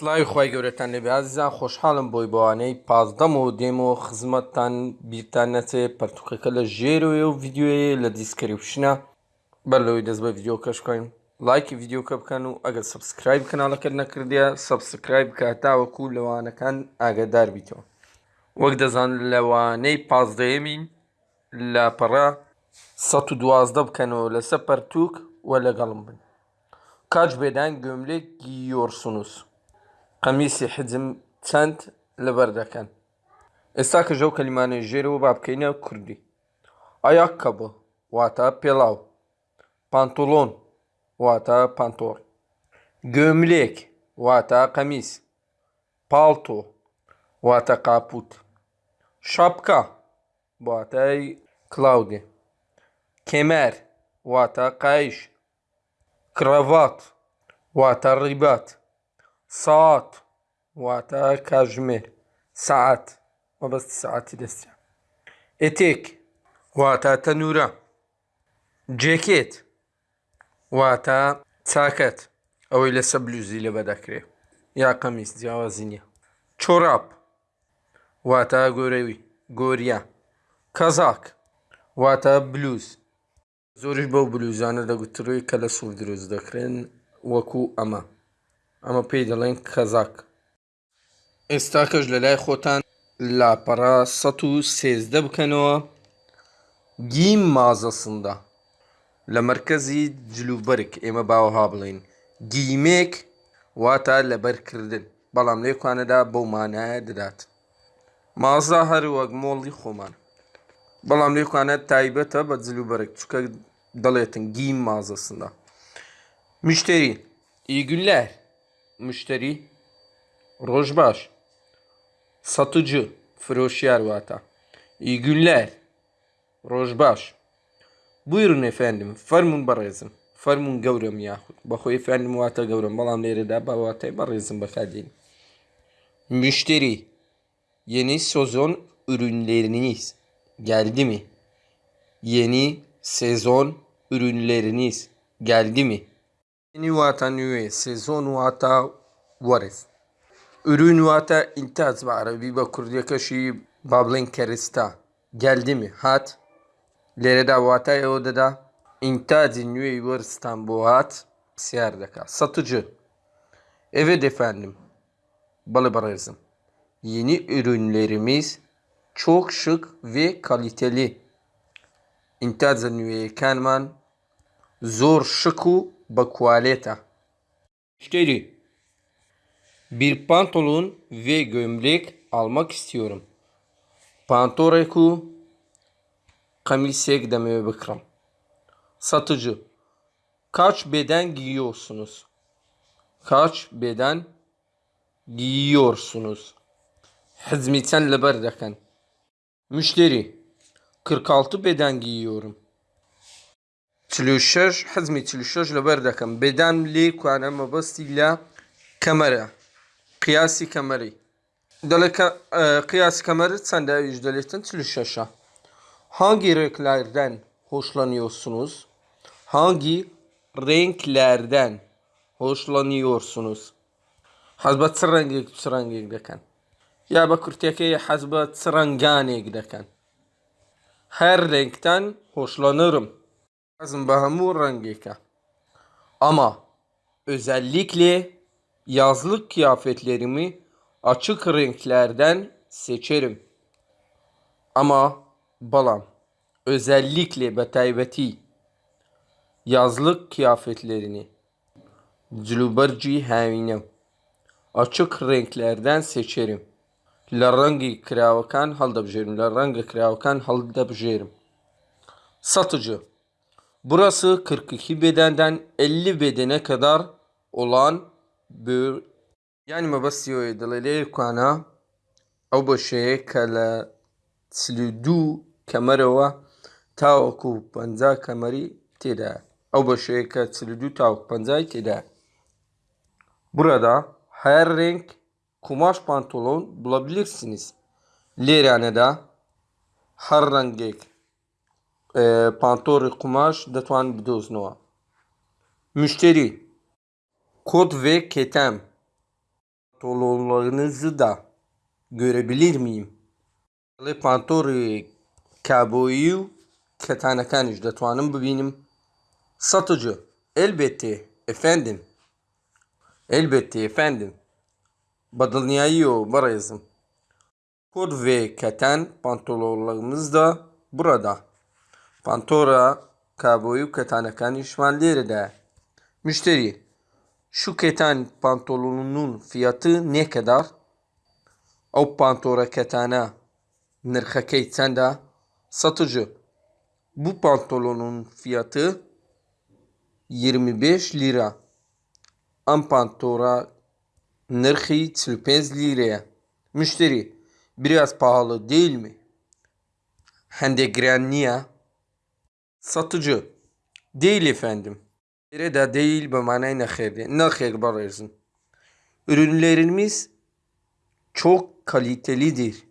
سڵاوی خی گەورەتان لەبێ عزیزان خۆشحاڵم بۆی بۆوانەی پازدەم و دێم و خزمەتتان بیرتان نەچێ. پەرتوقەکە لە ژێرەوەی و ڤیددیوەیە لە دیسکریپشنە. بەر لەوەی دەست بە ڤیددیو کەشکۆین لایکی ڤیددیوکە بکەن و ئەگەر سبسکرایب کەناڵەکەت نەکردە سبسکرایب کە تاوەکو لەوانەکان ئاگدار بیتەوە. وەک دەزان لەوانەی پازدەیەمین لاپەڕە ١12 بکەنەوە لەسەر پەرتوک وە لەگەڵم بن. کاج بێدان گوێملێک گیۆرسنووس قەمیسی حجم چەند لەبەر دەکەن ئێستا کە ژەو کەلیمانەی ژێرەوە با بکەینە کوردی. ئایا کەبە واتە پێڵاو. پانتۆلۆن واتە پانتۆر گوێملێک واتە قەمیس. پاڵتۆ واتە قاپوت. شاپکە واتای کلااودێ کێمەر واتە قایش. کڕەڤات واتە ڕیبات. ساعت واتە کاتژمێر سعات مەبەستی سعاتی دەستە ئێتێک واتە تەنورە. جێکێت واتە چاکەت. ئەوەی لەسەر بلوزی لە بەدەکرێت یا قەمیس جیاوازی نییە. چۆراپ واتە گۆرەوی گۆریە کەزاک واتە بلوز. زۆریش بەو بلوزانە دەگوتڕوی کە لە سوور دروست دەکرێن وەکو ئەمە. ئەمە پێی دەڵێن کەزاک ئێستا کەش لە لای خۆتان لاپەڕا سە و سێزدە بکەنەوە. گیم مازەسندا لە مرکزی جلوبەرگ ئێمە باوەها بڵین. گیمێک واتە لەبەرکردن بەڵام لێکوانەدا بەو مانایە دەدات. مازە هەر وەک مۆڵی خۆمان. بەڵام لێکوانە تایبەتە بە جلوبەرگ چکە دەڵێتن گیم مازەسندا مشتری ئیگولەر مشتری müşteri, rojbaş, satıcı, froşyer vata. İyi günler, rojbaş. Buyurun efendim, farmun barazım. Farmun gavrım ya. Bakı efendim vata gavrım. Balam nere de bavatay barazım bakadın. Müşteri, yeni sezon ürünleriniz geldi mi? Yeni sezon ürünleriniz geldi mi? Yeni vata nüve, sezon vata varız. Ürün vata intaz ve Arabi ve Kurdiyakaşi bablin kerista. Geldi mi? Hat. Lereda vata yodada intazı nüve varistan bu hat. Siyardaka. Satıcı. Evet efendim. Balı barızım. Yeni ürünlerimiz çok şık ve kaliteli. İntazı nüve kanman zor şıku bakualeta. Müşteri. Bir pantolon ve gömlek almak istiyorum. Pantoreku kamisek demeye bakıram. Satıcı. Kaç beden giyiyorsunuz? Kaç beden giyiyorsunuz? Hizmeten leberdeken. Müşteri. 46 beden giyiyorum. 36 حزمي 36 لبر دەکەم بێدان لێ کوانە مەبەستی لە کەمەرە قیاسی کەمەری دەڵێ قیاسی کەمەرت چەندە ئەویش دەلێتن 36 hangi renklerden hoşlanıyorsunuz? Hangi renklerden hoşlanıyorsunuz? حەز بە چ ڕەنگێک چ ڕەنگێک دەکەن یا بە کورتەکەی حەز بە چ ڕەنگانێک دەکەن هەر ڕێنگتان hoşlanırım lazım Bahamurran Geka. Ama özellikle yazlık kıyafetlerimi açık renklerden seçerim. Ama balam özellikle betaybeti yazlık kıyafetlerini cülüberci heminem açık renklerden seçerim. La rengi kravakan halda bjerim. La rengi kravakan halda bjerim. Satıcı Burası 42 bedenden 50 bedene kadar olan bir yani mabasiyo دلالي كوانا أو بشيء كلا تسلدو كاميرا تاوكو بنزا كاميري تدا أو بشيء كتسلدو تاوك بنزا تدا Burada her renk kumaş pantolon bulabilirsiniz. Liranede her renk پانتۆڕی قوماش دەتوان بدۆزنەوە مشتری کۆت vê کێتەم pantolonlarınızı da görebilir miyim? Li pantorê kaboyî û ketanekaniş detwanim bibînim. Satıcı. Elbette efendim. Elbette efendim. Badılniyayı o barayızım. Kod ve keten pantolonlarımız da burada. Pantora kaboyu ketanekani şmalleri Müşteri. Şu keten pantolonunun fiyatı ne kadar? O pantora ketana nırxakey sende. Satıcı. Bu pantolonun fiyatı 25 lira. Am pantora nırxı 35 liraya. Müşteri. Biraz pahalı değil mi? Hende giren niye? Satıcı. Değil efendim. Yere de değil be manayı nehir. Nehir barırsın. Ürünlerimiz çok kalitelidir.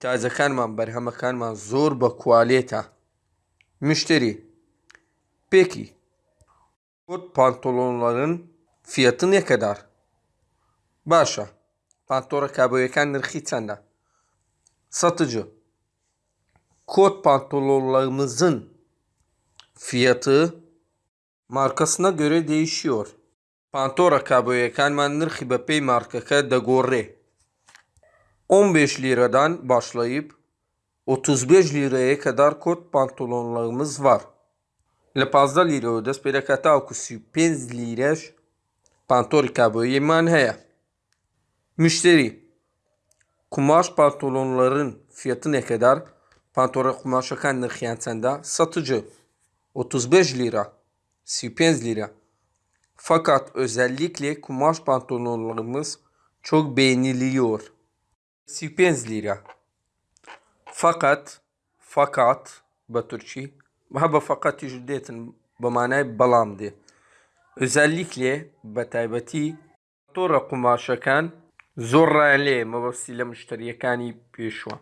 Taze kalman, berhama kalman, zor be kualite. Müşteri. Peki. Kot pantolonların fiyatı ne kadar? Başa. Pantora kaboyakan nırxı sende. Satıcı. Kot pantolonlarımızın fiyatı markasına göre değişiyor. Pantora kaboyakan man nırxı bepey markaka da gorre. 15 liradan başlayıp 35 liraya kadar kot pantolonlarımız var. Le fazla lira ödes pelakata oku 5 liraş pantor kaboyi man heye. Müşteri. Kumaş pantolonların fiyatı ne kadar? Pantora kumaşa kan nırxıyan. Satıcı. 35 lira. 5 lira. Fakat özellikle kumaş pantolonlarımız çok beğeniliyor. 5 lira. Fakat fakat Batürkçi haba fakat jiddetin bamane balamdı. Özellikle betaybeti tora kumaşakan zor rayli mevasile müşteriyekani peşwa.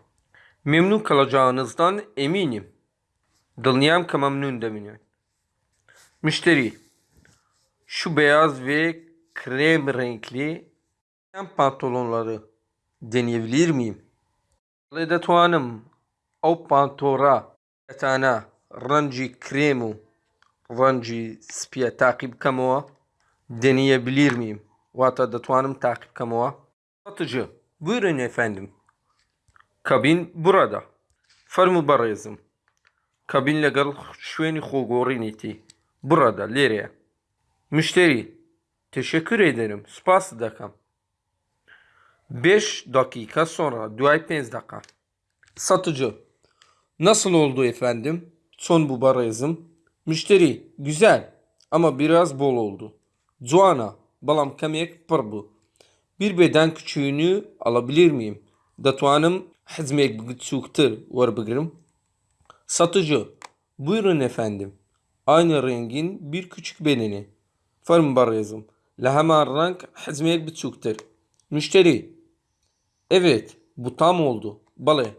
Memnun kalacağınızdan eminim. Dılniyam ka memnun demiyorum. Müşteri. Şu beyaz ve krem renkli pantolonları deneyebilir miyim? Ledetuanım o pantora etana renci kremu renci spiye takip kamuğa deneyebilir miyim? Vata detuanım takip kamuğa. Satıcı. Buyurun efendim. Kabin burada. Farmı barayızım. Kabinle gal şüveni xogoriniti. Burada, Leriye. Müşteri. Teşekkür ederim. Spas dakam. 5 dakika sonra, duay 5 dakika. Satıcı. Nasıl oldu efendim? Son bu barayızım. Müşteri. Güzel ama biraz bol oldu. Zuana. Balam kamek pır bu. Bir beden küçüğünü alabilir miyim? Datuanım hizmek bgütsüktür var bıgırım. Satıcı. Buyurun efendim. Aynı rengin bir küçük bedeni. Farm barayızım. Lahama renk hizmek bitsuktur. Müşteri. Evet, bu tam oldu. Bale.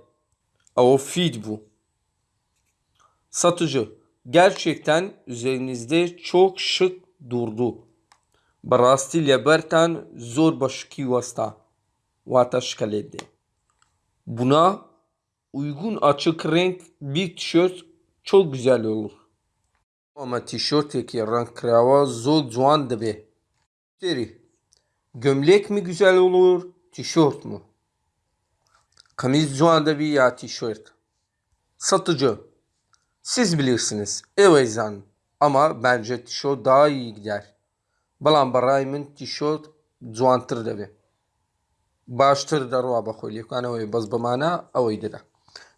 O feed bu. Satıcı. Gerçekten üzerinizde çok şık durdu. Barasti lebertan zor başki vasta. Vata şkaledi. Buna uygun açık renk bir tişört çok güzel olur. Ama tişörteki renk krava zor cuan dibe. Müşteri. Gömlek mi güzel olur, tişört mü? Kamiz cuanda bir ya tişört. Satıcı. Siz bilirsiniz. Evet zan. Ama bence tişört daha iyi gider. Balan barayımın tişört cuantır da ruha bakıyor. Yani o baz bamana avaydı da.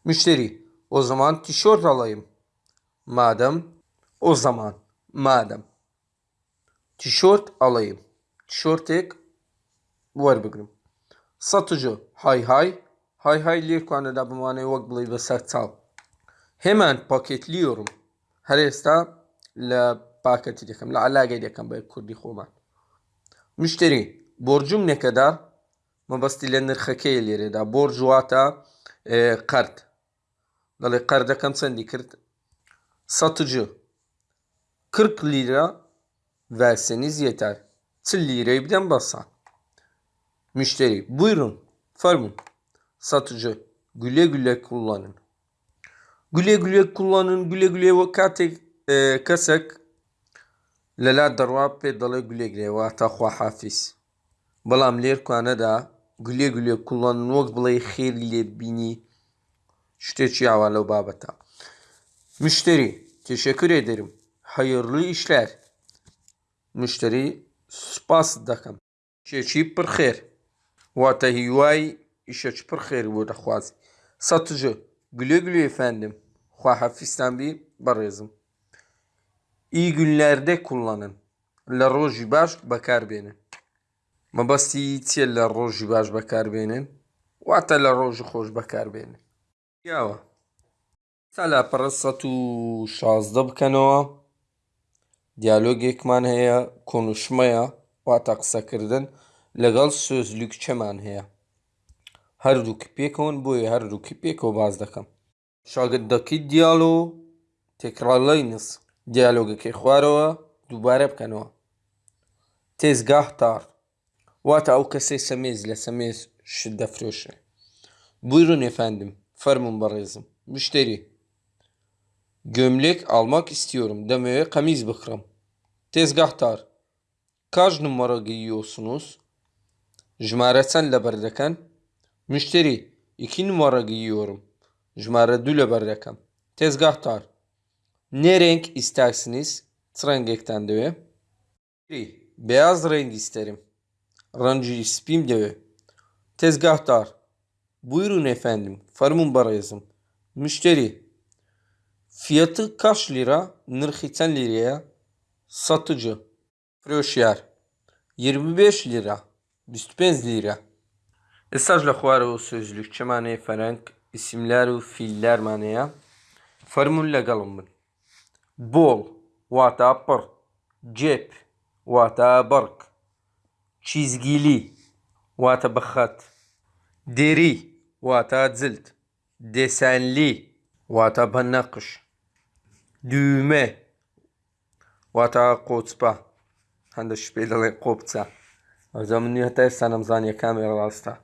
Müşteri. O zaman tişört alayım. Madem. O zaman. Madem. Tişört alayım. Tişört ek. Var bıgırım. Satıcı. Hay hay. Hay hay lirkane da bamane vak bulayı ve. Hemen paketliyorum. Her esta la paketi diyekam. La alage diyekam bay kurdi khoman. Müşteri. Borcum ne kadar? Mabastile nırxake ileri da. Borcu vata e, kart. Dalı karda kam sendi kırt. Satıcı. 40 lira verseniz yeter. 40 lirayı birden bassan. Müşteri buyurun farmın. Satıcı güle güle kullanın. Güle güle kullanın güle güle vakati e, kasak lala darwa pe dala güle güle vata hafiz. Balam ler Kanada güle güle kullanın vak xeyr ile bini şteci havalı babata. Müşteri, teşekkür ederim. Hayırlı işler. Müşteri, spas dakam. Şeçi pırxer. Vata hivay, işeç pırxer burada huaz. Satıcı, güle güle efendim. Hua hafisten bir barızım. İyi günlerde kullanın. La roji baş bakar beni. Ma basitiye la roji baş bakar beni. Vata la roji hoş bakar beni. یاوە تا لاپەڕە سەد و شازدە بکەنەوە. دیالۆگێکمان هەیە کۆنوشمەیە واتە قسەکردن لەگەڵ سۆزلوکچەمان هەیە. هەردووکە پێکەوەن بۆیە هەردووکی پێکەوە باز دەکەم. شاگردەکەی دیالۆ تێکڕاڵینس دیالۆگەکەی خوارەوە دووبارە بکەنەوە. تێزگاهتار واتە ئەو کەسەی سەمێز لە سەمێز شت دەفرۆشێ Buyurun efendim. Fermun barızım. Müşteri. Gömlek almak istiyorum. Demeye kamiz bıkram. Tezgahtar. Kaç numara giyiyorsunuz? Jmareten leberdeken. Müşteri. iki numara giyiyorum. Jmare dü leberdeken. Tezgahtar. Ne renk istersiniz? Trengekten diyor. Beyaz renk isterim. Rancı ispim diyor. Tezgahtar. Buyurun efendim. Farmun barayızım. Müşteri. Fiyatı kaç lira? Nırhiten liraya. Satıcı. Froşyer. 25 lira. 25 lira. Mesajla xuarı o sözlük. Çemane Frank. isimler ve fiiller manaya. Farmun galımın. Bol. Vata pır. Cep. Vata bark. Çizgili. Vata bakhat. Deri. Vata cilt. Desenli. Vata banakış. Düğme. Vata koçpa. Handa şüpheli kopça. Azam niyete sanam zanya kamera rasta.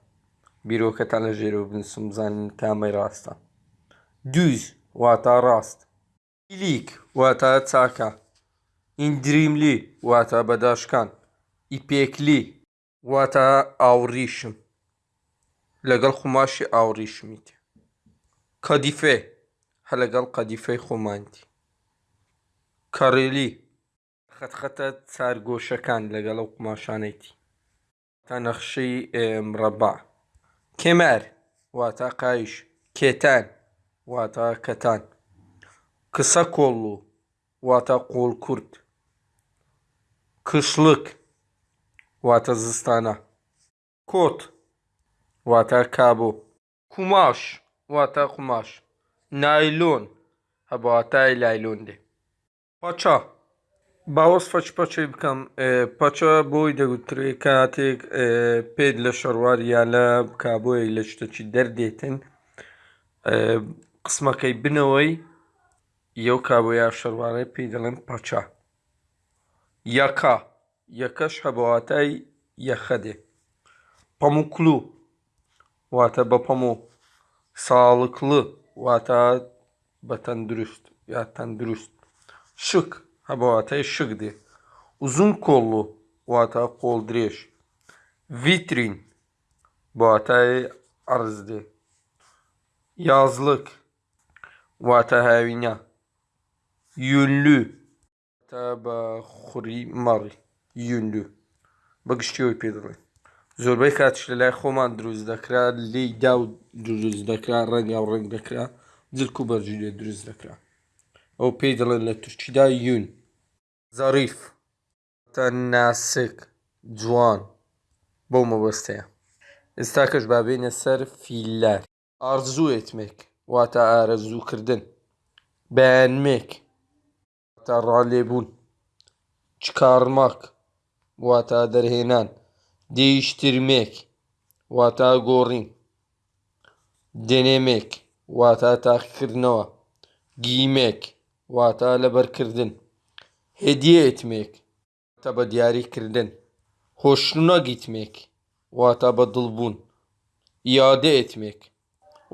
Bir o katana jeru bin sum kamera rasta. Düz. Vata rast. İlik. Vata taka. İndirimli. Vata badaşkan. İpekli. Vata avrişim. لەگەڵ خماشی ئاوڕیشمیت کەدیفێ هە لەگەڵ قەدیفەی خۆمانتی کەڕێلی خەتخەتە چارگۆشەکان لەگەڵ ئەو قماشانەیتی تا نەخشەی مرەبا کێمەر واتە قایش. کێتان واتە کەتان. کسە کۆڵ و واتە قۆڵ کورد. کشلک واتە زستانە. کۆت واتە کابۆ کوماش واتە قماش نایلۆن هەبواتای لایلۆن دێ پاچا باوەسفەچ پەچەی بکەم. پەچە بۆی دەگوترێ کاتێک پێت لە شەڕوار یا لە کابۆی لە شتەچی دەردێتن. قسمەکەی بنەوەی یەو کابۆیا شەروارەی پێی دەڵێن پەچە یەکە یەکەش هەبواتای یەخە دێ پەموکلو واتە بە پەمو ساڵکڵ واتە بە تەندروست یا تەندروست شک هەبواتای شک دێ uzun kollu واتە قۆڵ درێژ ڤیترین بواتای عرز دێ yazlık واتە هاوینە یونلو تا بە خوڕی مەڕی یونلو بەگشتیەوەی پێ دەڵێن زۆربەی کاتش لە لای خۆمان دروست دەکرا لی دا و دروست دەکرا ڕەنگا و ڕنگ دەکرا جلک و بەرجی لێ دروست دەکرا. ئەو پێی دەڵێن لە تورکیدا یون. زەریف تە ناسک جوان بەو مەبەستەیە. ئێستاکەش بابێنە سەر فیللار. ئارزوو etmek واتە ئارەزووکردن. beğenmek واتە ڕالێبوون. çıkarmak واتە دەرهێنان. değiştirmek واتە گۆڕین denemek واتە تاقیکردنەوە گیمێک واتە لەبەرکردن hediye etmek واتە بە دیاریکردن hoşuna gitmek واتە بە دڵبوون iade etmek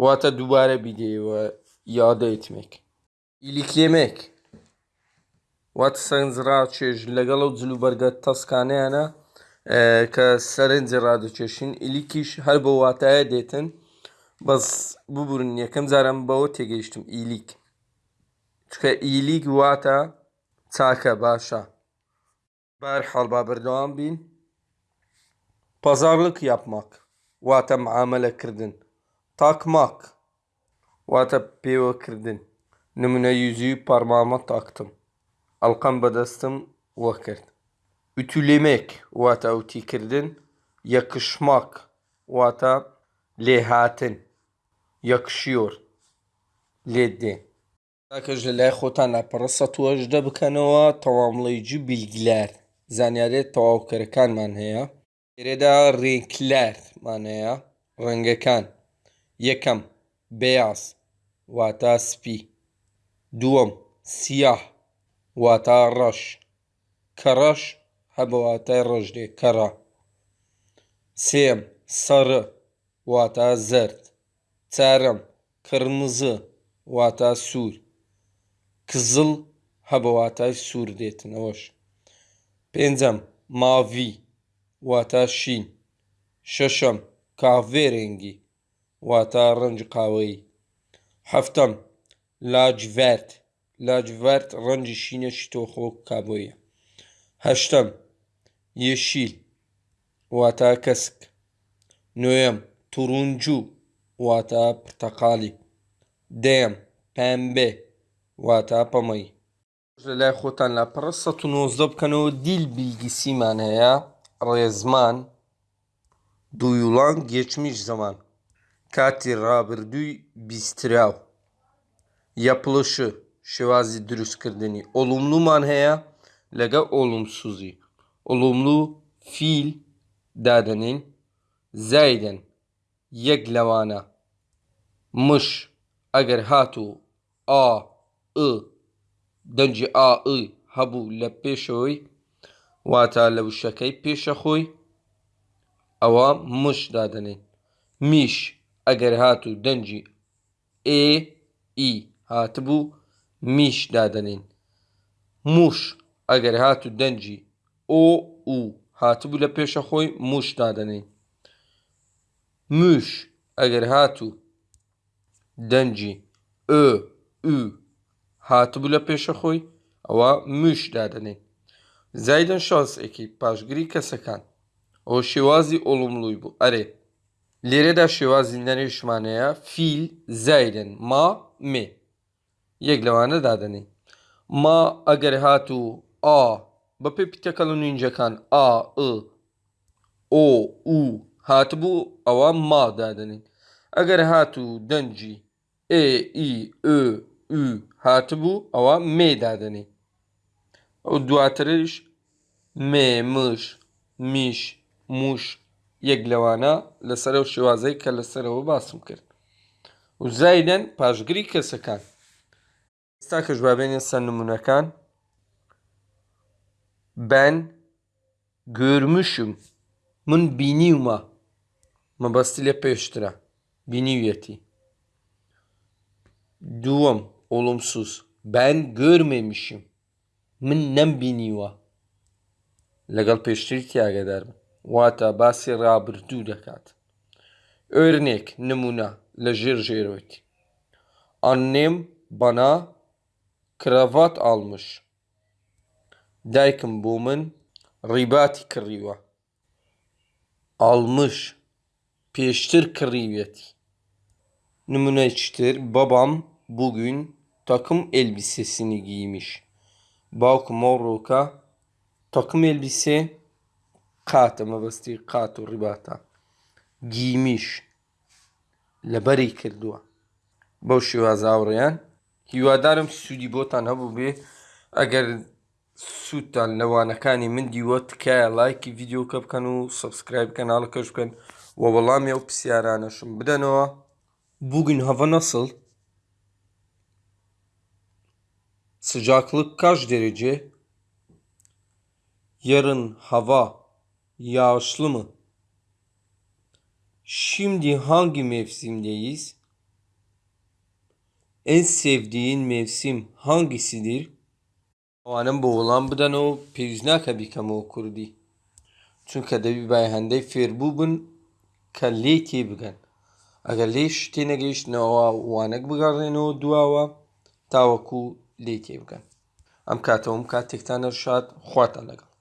واتە دووبارە بیدەیەوە iade etmek ئیلیکلێمێک واتە سەرنجڕا چێژ لەگەڵ ئەو جلوبەرگە تەسکانیانە کە سەرنجی ڕادەکێشین ئیلیکیش هەر بە واتایە دێتن بەس ببورن یەکەم جارم بەوە تێگەیشتم ئیلیک چکە ئیلیک واتە چاکە باشە بەرحاڵ با بەردەوام بین pazarlık yapmak واتە معاملەکردن takmak واتە پێوەکردن نمونە yüzüğü parmağıma taktım ئەڵقەم بەدەستم وە کرد ütülemek vata utikirdin, yakışmak vata lehatin, yakışıyor ledi. Arkadaşlar lay xotana pırsa tuajda bıkanova tamamlayıcı bilgiler. Zanyare tavavkırkan manhaya. Kereda renkler manhaya. Rengekan. Yekam. Beyaz. Vata spi. Duam. Siyah. Vata raş. Karaş. ڕەش هەبە واتای ڕژدێ کەڕە. سێم سەرە واتە زرد. چارەم قرمزە واتە سوور. کزڵ هەبە واتای سوور دێتنەوەش. پێنجەم ماڤی واتە شین. شەشەم کاڤێرێنگی واتە ڕەنج قاوەیی هەفتەم لاجڤەرد لاجڤەرد ڕەنجی شینەشی تۆخۆ کابۆیە. هەشتم یەشیل واتە کەسک نوێم توڕونجوو واتە پرتەقالی دێم پەمبێ واتە پەمەی لە لای خۆتان لا پڕە 1990 بکەنەوە دیل بیلگیسیمان هەیە ڕێزمان دوویوڵان geçmiş zaman کاتی ڕابردووی بیستراو yapılışı şێوازی دروستکردنی ئۆلوملومان هەیە لەگە ئۆلومسوزی ئۆلوملو فیل دادەنین زایدن یەک لەوانە مش ئەگەر هاتوو ئا دەنجی ئا هەبوو لە پێشەوەی واتە لە وشەکەی پێشە خۆی ئەوە مش دادەنێن میش ئەگەر هاتوو دەنجی ئێ ئی هاتبوو میش دادەنێن موش ئەگەر هاتوو دەنجی ئۆ هاتبوو لە پێشە خۆی موش دادەنێن موش ئەگەر هاتوو دەنجی. ئö ئو هاتبوو لە پێشە خۆی ئەوە موش دادەنێن زایدن شانسێکی پاشگیری کەسەکان. ئەو شێوازی ئۆڵملووی بوو. ئەرێ لێرەدا شێوازی نەرێشمانەیە فیل زایدن ما مێ. یەک لەوانە دادەنێ. ما ئەگەر هاتوو ئا. بە پێ پیتەکەڵ و نینجەکان ئا ئۆ و هاتبوو ئەوە ما دادنین ئەگەر هاتوو دەنجی ئێ ئی ئö هاتبوو ئەوە مێ دادنێ ئەو دواترش مێ مش میش موش یەک لەوانە لەسەر و شێوازەی کە لەسەرەوە باسم کرد و زایدەن پاشگری کەسەکان ئێستا کە ژوابێنێ سەر نمونونەکان ben görmüşüm. Mın biniuma. Mabastile peştira. Biniyeti. Duam. Olumsuz. Ben görmemişim. Mın nem biniua. Legal peştiri tiyaga ederim. Vata basi rabırdu dekat. Örnek, numuna, lejir jeroyt. Annem bana kravat almış. دایکم بۆ من ڕیباتی کڕیوە almış پێشتر کڕیوێتی نمونەیەکتر babam bugün takım elbisesini giymiş باوکم ئەو ڕۆکە takım elbise قاتە مەبەستی قات و ڕیباتە گیمیش لەبەری کردووە بەو شێوازاوڕێیان هیوادارم سوودی بۆتان هەبوو بێ ئەگەر سوودتان لەوانەکانی من دیوە تکایە لایکی یددیوکە بکەن و سبسکرایب کەناڵەکەش بکەن و وەڵامی ئەو پرسیارانەشم بدەنەوە bugün hava nasıl? Sıcaklık kaç derece? Yarın hava yağışlı mı? Şimdi hangi mevsimdeyiz? En sevdiğin mevsim hangisidir? ئەوانم بۆ وەڵام بدەن و پێویست ناکە بیکەمەوە کوردی. چونکە دەبی بای هەندەی فێربوو بن کە لێ تێ بگەن. ئەگەر لێ شتێ نەگەیشتنەوە وانەک بگەڕێنەوە دواوە تاوەکو لێ تێ بگەن. ئەم کاتەوەم کاتێکتانە شاد خواتان لەگەڵ.